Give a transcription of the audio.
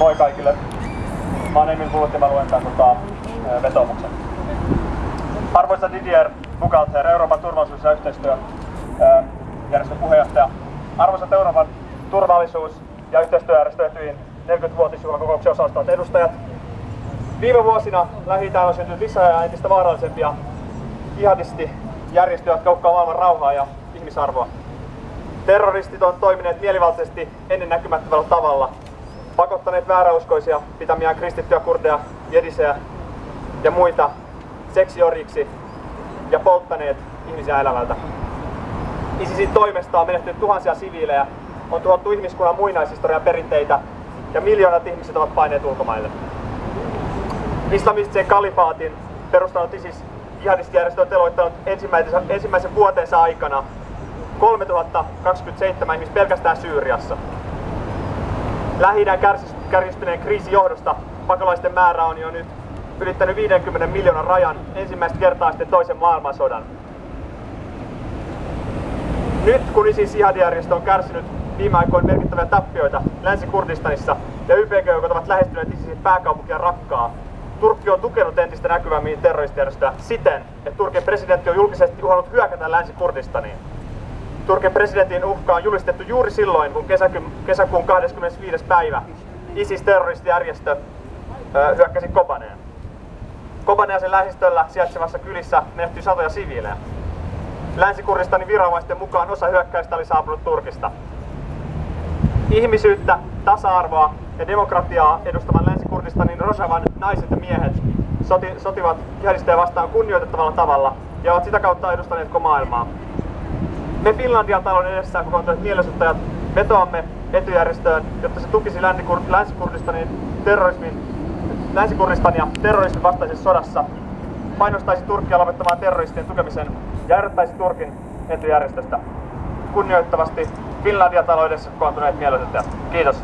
Moi kaikille. Mä oon Emil ja mä luen tämän tota, vetomuksen. Arvoisa Didier Bukalter, Euroopan turvallisuus- ja yhteistyöjärjestön puheenjohtaja. Arvoisat Euroopan turvallisuus- ja yhteistyöjärjestö Etyin 40-vuotisjuhlakokouksen osallistuvat edustajat. Viime vuosina lähi on syntynyt lisää ja entistä vaarallisempia jihadistijärjestöjä, jotka uhkaa maailman rauhaa ja ihmisarvoa. Terroristit on toimineet mielivaltaisesti ennennäkymättömällä tavalla, pakottaneet vääräuskoisia pitämiään kristittyjä kurdeja, jedisejä ja muita seksioriksi ja polttaneet ihmisiä elävältä. ISISin toimesta on menehtynyt tuhansia siviilejä, on tuhottu ihmiskunnan muinaishistorian perinteitä ja miljoonat ihmiset ovat paineet ulkomaille. Islamistisen kalifaatin perustanut ISIS jihadistijärjestö on teloittanut ensimmäisen, ensimmäisen vuotensa aikana 3027 ihmistä pelkästään Syyriassa. Lähi kärjistyneen kriisin johdosta pakolaisten määrä on jo nyt ylittänyt 50 miljoonan rajan ensimmäistä kertaa sitten toisen maailmansodan. Nyt kun ISIS jihadijärjestö on kärsinyt viime aikoina merkittäviä tappioita Länsi-Kurdistanissa ja YPG-joukot ovat lähestyneet ISISin pääkaupunkia Rakkaa, Turkki on tukenut entistä näkyvämmin terroristijärjestöä siten, että Turkin presidentti on julkisesti uhannut hyökätä Länsi-Kurdistaniin. Turkin presidentin uhka on julistettu juuri silloin, kun kesäkuun 25. päivä ISIS-terroristijärjestö hyökkäsi Kobaneen. Kobaneasen lähistöllä sijaitsevassa kylissä menehtyi satoja siviilejä. Länsi-Kurdistanin viranomaisten mukaan osa hyökkäistä oli saapunut Turkista. Ihmisyyttä, tasa-arvoa ja demokratiaa edustavan Länsi-Kurdistanin Rojavan naiset ja miehet soti, sotivat jihadisteja vastaan kunnioitettavalla tavalla ja ovat sitä kautta edustaneet koko maailmaa. Me Finlandian talon edessä kokoontuneet mielenosoittajat vetoamme etujärjestöön, jotta se tukisi Länsi-Kurdistanin terrorismin Länsi-Kurdistania terrorismin vastaisessa sodassa, painostaisi Turkkia lopettamaan terroristien tukemisen ja erottaisi Turkin etujärjestöstä. Kunnioittavasti Finlandia taloudessa kokoontuneet mielenosoittajat. Kiitos.